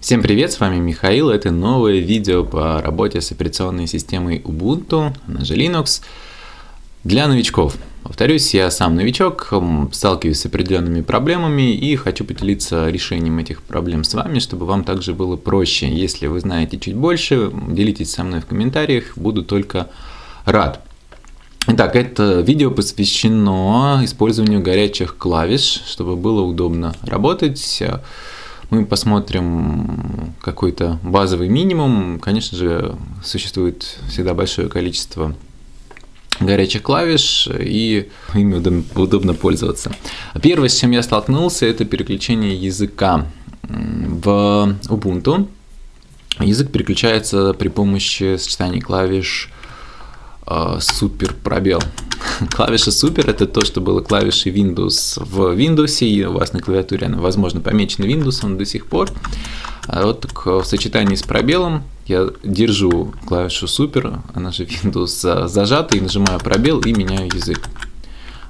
Всем привет, с вами Михаил, это новое видео по работе с операционной системой Ubuntu, она же Linux, для новичков. Повторюсь, я сам новичок, сталкиваюсь с определенными проблемами и хочу поделиться решением этих проблем с вами, чтобы вам также было проще. Если вы знаете чуть больше, делитесь со мной в комментариях, буду только рад. Итак, это видео посвящено использованию горячих клавиш, чтобы было удобно работать мы посмотрим какой-то базовый минимум. Конечно же, существует всегда большое количество горячих клавиш, и ими удобно, пользоваться. Первое, с чем я столкнулся, это переключение языка. В Ubuntu язык переключается при помощи сочетания клавиш э, супер пробел. Клавиша Super это то, что было клавишей Windows в Windows, и у вас на клавиатуре она, возможно, помечена Windows до сих пор. А вот так, в сочетании с пробелом я держу клавишу Super, она же Windows зажата, и нажимаю пробел и меняю язык.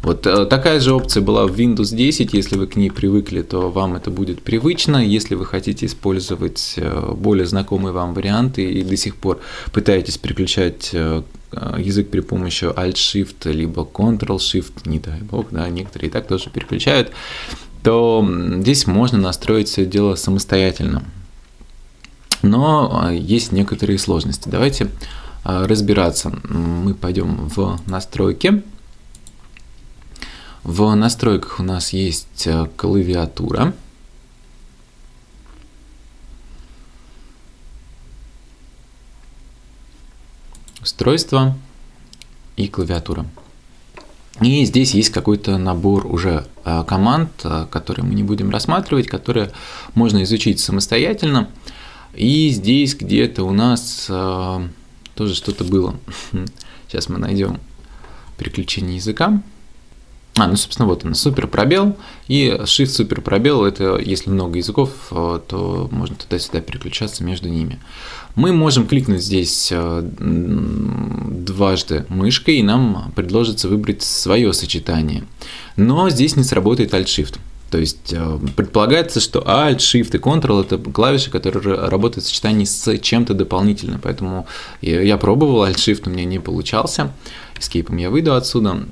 Вот э, такая же опция была в Windows 10, если вы к ней привыкли, то вам это будет привычно. Если вы хотите использовать э, более знакомые вам варианты и до сих пор пытаетесь переключать э, язык при помощи Alt-Shift, либо Ctrl-Shift, не дай бог, да, некоторые и так тоже переключают, то здесь можно настроить все дело самостоятельно. Но есть некоторые сложности. Давайте разбираться. Мы пойдем в настройки. В настройках у нас есть э, клавиатура. Устройство и клавиатура. И здесь есть какой-то набор уже э, команд, э, которые мы не будем рассматривать, которые можно изучить самостоятельно. И здесь где-то у нас тоже что-то было. Сейчас мы найдем переключение языка. А, ну, собственно, вот он, супер пробел, и shift супер пробел, это если много языков, э, то можно туда-сюда переключаться между ними. Мы можем кликнуть здесь э, дважды мышкой, и нам предложится выбрать свое сочетание. Но здесь не сработает Alt-Shift. То есть э, предполагается, что Alt, Shift и Ctrl это клавиши, которые работают в сочетании с чем-то дополнительным. Поэтому я пробовал, Alt Shift у меня не получался. Escape я выйду отсюда.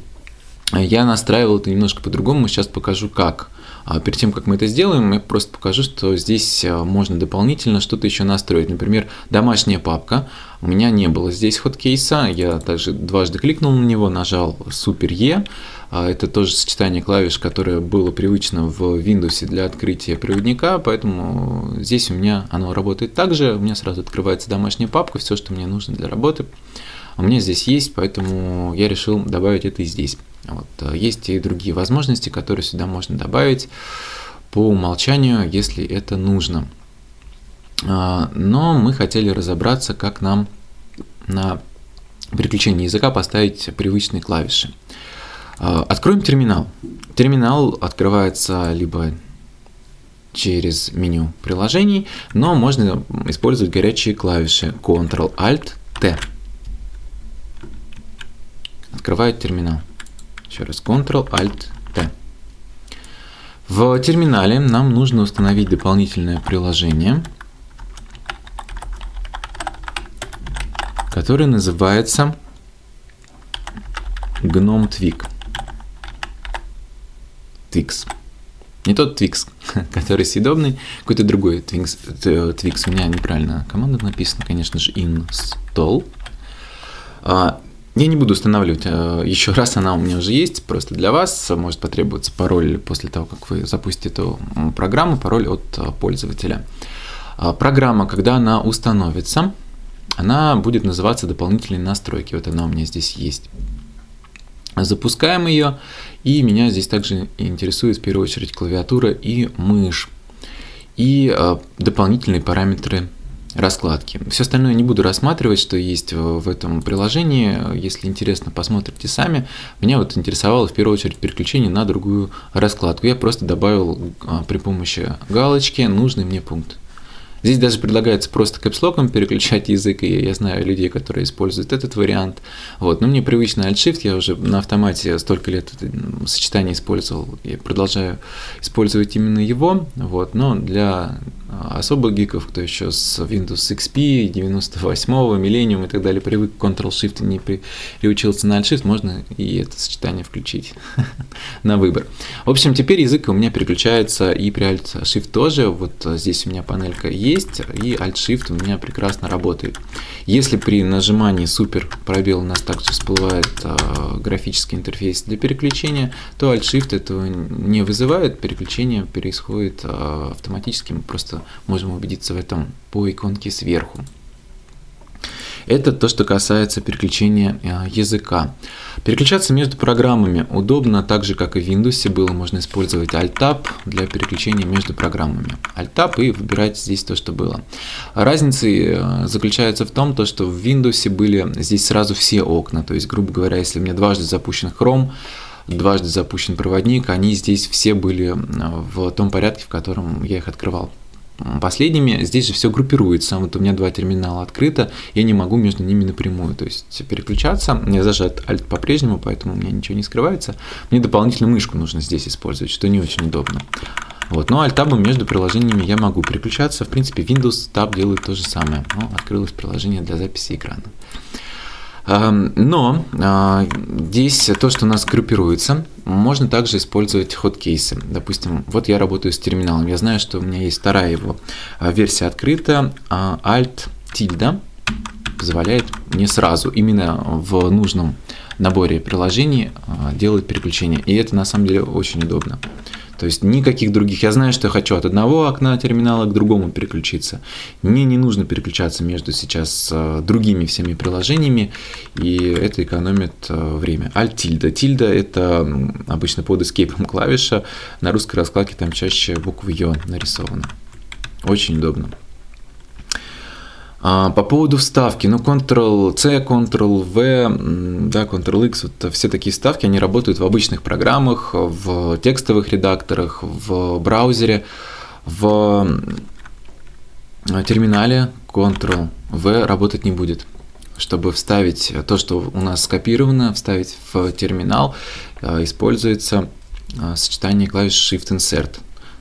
Я настраивал это немножко по-другому, сейчас покажу как. А перед тем, как мы это сделаем, я просто покажу, что здесь э, можно дополнительно что-то еще настроить. Например, домашняя папка. У меня не было здесь хоткейса, я также дважды кликнул на него, нажал Super E. А это тоже сочетание клавиш, которое было привычно в Windows для открытия проводника, поэтому здесь у меня оно работает также. У меня сразу открывается домашняя папка, все, что мне нужно для работы у меня здесь есть, поэтому я решил добавить это и здесь. Вот. Э, есть и другие возможности, которые сюда можно добавить по умолчанию, если это нужно. А, но мы хотели разобраться, как нам на переключение языка поставить привычные клавиши. А, откроем терминал. Терминал открывается либо через меню приложений, но можно использовать горячие клавиши Ctrl-Alt-T открывает терминал. Еще раз Ctrl-Alt-T. В терминале нам нужно установить дополнительное приложение, которое называется GNOME Twig. Twix. Не тот Twix, который съедобный, какой-то другой Twix. Twix. У меня неправильно команда написана, конечно же, install. Я не буду устанавливать э, еще раз, она у меня уже есть, просто для вас может потребоваться пароль после того, как вы запустите эту программу, пароль от э, пользователя. А, программа, когда она установится, она будет называться дополнительные настройки. Вот она у меня здесь есть. Запускаем ее, и меня здесь также интересует в первую очередь клавиатура и мышь, и э, дополнительные параметры раскладки. Все остальное не буду рассматривать, что есть в этом приложении. Если интересно, посмотрите сами. Меня вот интересовало в первую очередь переключение на другую раскладку. Я просто добавил а, при помощи галочки нужный мне пункт. Здесь даже предлагается просто капслоком переключать язык, и я знаю людей, которые используют этот вариант. Вот. Но мне привычно Alt-Shift, я уже на автомате столько лет это сочетание использовал, и продолжаю использовать именно его. Вот. Но для особо гиков, кто еще с Windows XP, 98-го, Millennium и так далее привык к Ctrl-Shift и не приучился на Alt-Shift, можно и это сочетание включить на выбор. В общем, теперь язык у меня переключается и при Alt-Shift тоже. Вот здесь у меня панелька есть, и Alt-Shift у меня прекрасно работает. Если при нажимании супер пробел у нас также всплывает э, графический интерфейс для переключения, то Alt-Shift этого не вызывает, переключение происходит э, автоматически, мы просто можем убедиться в этом по иконке сверху. Это то, что касается переключения э, языка. Переключаться между программами удобно, так же как и в Windows было, можно использовать Alt-Tab для переключения между программами. Alt-Tab и выбирать здесь то, что было. Разница э, заключается в том, то, что в Windows были здесь сразу все окна, то есть, грубо говоря, если у меня дважды запущен Chrome, дважды запущен проводник, они здесь все были э, в том порядке, в котором я их открывал последними. Здесь же все группируется. Вот у меня два терминала открыто, я не могу между ними напрямую, то есть переключаться. Мне зажат Alt по-прежнему, поэтому у меня ничего не скрывается. Мне дополнительно мышку нужно здесь использовать, что не очень удобно. Вот. Но Alt-табом между приложениями я могу переключаться. В принципе, Windows Tab делает то же самое. Ну, открылось приложение для записи экрана. Но а, здесь то, что у нас группируется, можно также использовать ход-кейсы. Допустим, вот я работаю с терминалом, я знаю, что у меня есть вторая его а, версия открыта, а, Alt тильда позволяет мне сразу, именно в нужном наборе приложений делать переключение. И это на самом деле очень удобно. То есть никаких других. Я знаю, что я хочу от одного окна терминала к другому переключиться. Мне не нужно переключаться между сейчас э, другими всеми приложениями, и это экономит э, время. Alt тильда. Тильда это обычно под эскейпом клавиша. На русской раскладке там чаще буква Ё нарисована. Очень удобно. А, по поводу вставки, ну, Ctrl-C, Ctrl-V, да, Ctrl-X, вот все такие вставки, они работают в обычных программах, в текстовых редакторах, в браузере, в терминале Ctrl-V работать не будет. Чтобы вставить то, что у нас скопировано, вставить в терминал, а, используется а, сочетание клавиш Shift-Insert.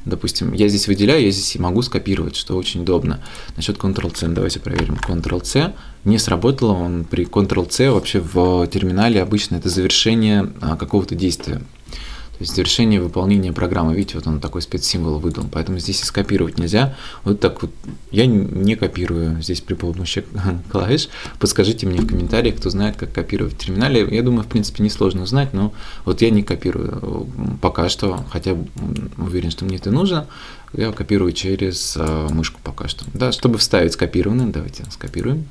Допустим, я здесь выделяю, я здесь могу скопировать, что очень удобно. Насчет Ctrl-C, давайте проверим. Ctrl-C не сработало, он при Ctrl-C вообще в терминале обычно это завершение а, какого-то действия. То есть завершение выполнения программы. Видите, вот он такой спецсимвол выдал. Поэтому здесь и скопировать нельзя. Вот так вот. Я не копирую здесь при помощи клавиш. Подскажите мне в комментариях, кто знает, как копировать в терминале. Я думаю, в принципе, несложно узнать, но вот я не копирую пока что, хотя уверен, что мне это нужно. Я копирую через а, мышку пока что. Да, чтобы вставить скопированное, давайте скопируем.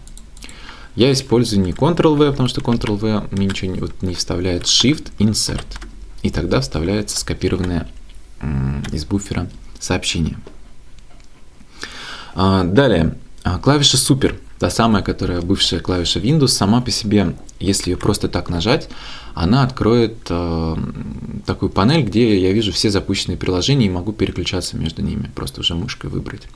Я использую не Ctrl-V, потому что Ctrl-V мне ничего не, вот, не вставляет. Shift, Insert и тогда вставляется скопированное из буфера сообщение. А, далее, а, клавиша Super, та самая, которая бывшая клавиша Windows, сама по себе, если ее просто так нажать, она откроет э, такую панель, где я вижу все запущенные приложения и могу переключаться между ними, просто уже мышкой выбрать.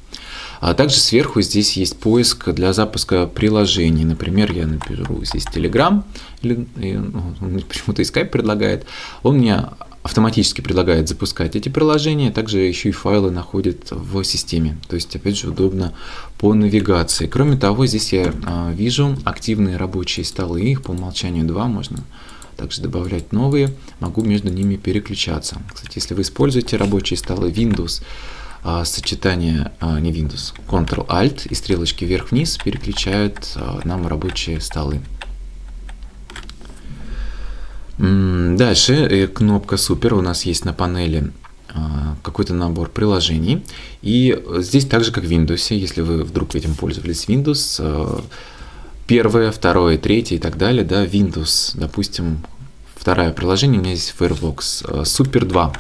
А также сверху здесь есть поиск для запуска приложений. Например, я напишу здесь Telegram, или ну, почему-то и Skype предлагает. Он мне автоматически предлагает запускать эти приложения, также еще и файлы находит в системе. То есть, опять же, удобно по навигации. Кроме того, здесь я а, вижу активные рабочие столы, их по умолчанию два, можно также добавлять новые, могу между ними переключаться. Кстати, если вы используете рабочие столы Windows, а, сочетание, а, не Windows, Ctrl-Alt и стрелочки вверх-вниз переключают а, нам рабочие столы. Дальше э, кнопка Супер у нас есть на панели какой-то набор приложений. И здесь так же, как в Windows, если вы вдруг этим пользовались Windows, первое, второе, третье и так далее, да, Windows, допустим, второе приложение, у меня здесь Firefox, Super 2,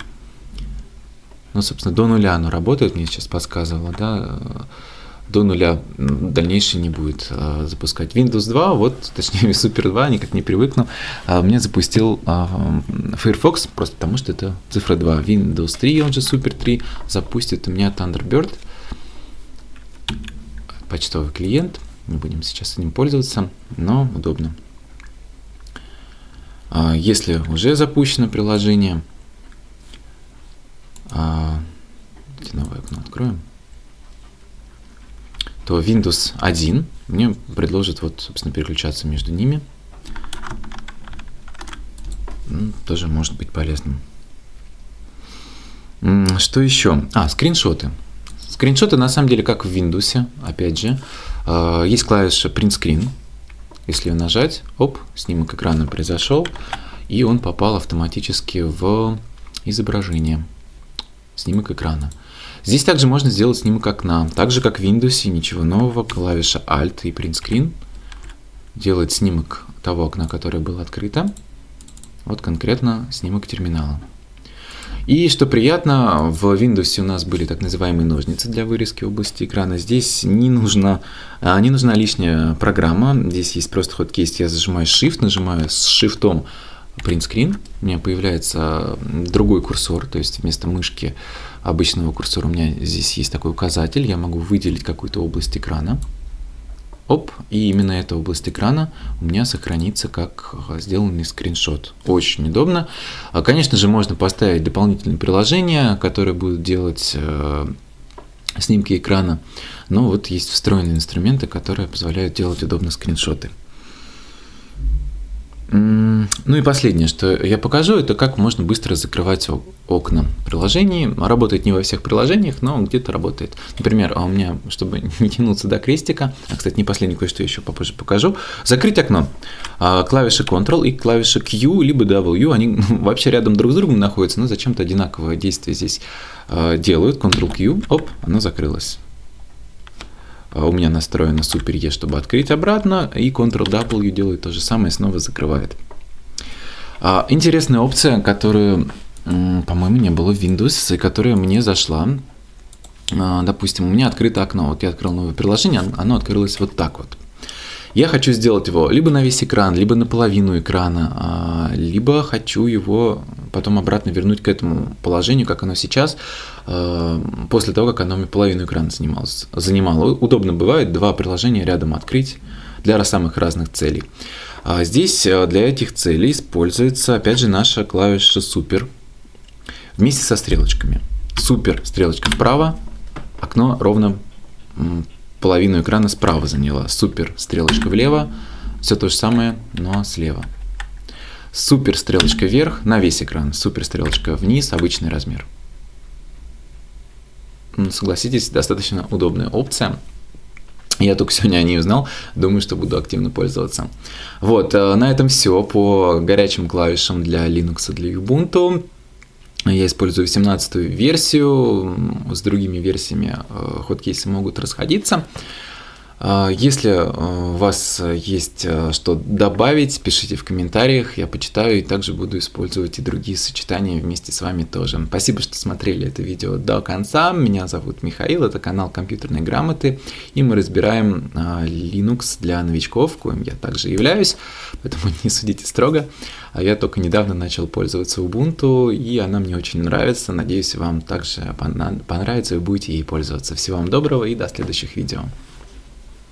ну, собственно, до нуля оно работает, мне сейчас подсказывало, да, до нуля дальнейшее не будет а, запускать. Windows 2, вот, точнее, Super 2, никак не привыкну, а, мне запустил а, Firefox, просто потому что это цифра 2. Windows 3, он же Super 3, запустит у меня Thunderbird, почтовый клиент, не будем сейчас этим пользоваться, но удобно. А, если уже запущено приложение, а, новое окно откроем. то Windows 1 мне предложит вот, собственно, переключаться между ними. Тоже может быть полезным. Что еще? А, скриншоты. Скриншоты на самом деле как в Windows, опять же. А, есть клавиша Print Screen. Если ее нажать, оп, снимок экрана произошел, и он попал автоматически в изображение. Снимок экрана. Здесь также можно сделать снимок окна. Так же, как в Windows, ничего нового. Клавиша Alt и Print Screen делает снимок того окна, которое было открыто. Вот конкретно снимок терминала. И что приятно, в Windows у нас были так называемые ножницы для вырезки области экрана. Здесь не нужна, а, не нужна лишняя программа. Здесь есть просто ход кейс. Я зажимаю Shift, нажимаю с Shift Screen. У меня появляется другой курсор, то есть вместо мышки обычного курсора у меня здесь есть такой указатель. Я могу выделить какую-то область экрана. Оп, и именно эта область экрана у меня сохранится как сделанный скриншот. Очень удобно. А, конечно же, можно поставить дополнительные приложения, которые будут делать э, снимки экрана. Но вот есть встроенные инструменты, которые позволяют делать удобно скриншоты. Ну и последнее, что я покажу, это как можно быстро закрывать окна приложений. Работает не во всех приложениях, но где-то работает. Например, а у меня, чтобы не тянуться до крестика, а, кстати, не последнее кое-что еще попозже покажу, закрыть окно. А, клавиши Ctrl и клавиша Q, либо W, они вообще рядом друг с другом находятся, но зачем-то одинаковое действие здесь а, делают. Ctrl-Q, оп, оно закрылось. А у меня настроено Super E, чтобы открыть обратно, и Ctrl-W делает то же самое, снова закрывает. А, интересная опция, которую, по-моему, не было в Windows, и которая мне зашла. А, допустим, у меня открыто окно, вот я открыл новое приложение, оно открылось вот так вот. Я хочу сделать его либо на весь экран, либо на половину экрана, а, либо хочу его потом обратно вернуть к этому положению, как оно сейчас, а, после того, как оно мне половину экрана занималось, занимало. Удобно бывает два приложения рядом открыть для самых разных целей. А здесь для этих целей используется, опять же, наша клавиша «Супер» вместе со стрелочками. «Супер» стрелочка вправо, окно ровно половину экрана справа заняла. Супер, стрелочка влево, все то же самое, но слева. Супер, стрелочка вверх на весь экран, супер, стрелочка вниз, обычный размер. Ну, согласитесь, достаточно удобная опция. Я только сегодня о ней узнал, думаю, что буду активно пользоваться. Вот, э, на этом все по горячим клавишам для Linux и для Ubuntu. Я использую 18 версию, с другими версиями э, ходкейсы могут расходиться. А, если э, у вас есть э, что добавить, пишите в комментариях, я почитаю и также буду использовать и другие сочетания вместе с вами тоже. Спасибо, что смотрели это видео до конца. Меня зовут Михаил, это канал компьютерной грамоты, и мы разбираем Linux для новичков, коим я также являюсь, поэтому не судите строго. А я только недавно начал пользоваться Ubuntu, и она мне очень нравится. Надеюсь, вам также понравится и будете ей пользоваться. Всего вам доброго и до следующих видео.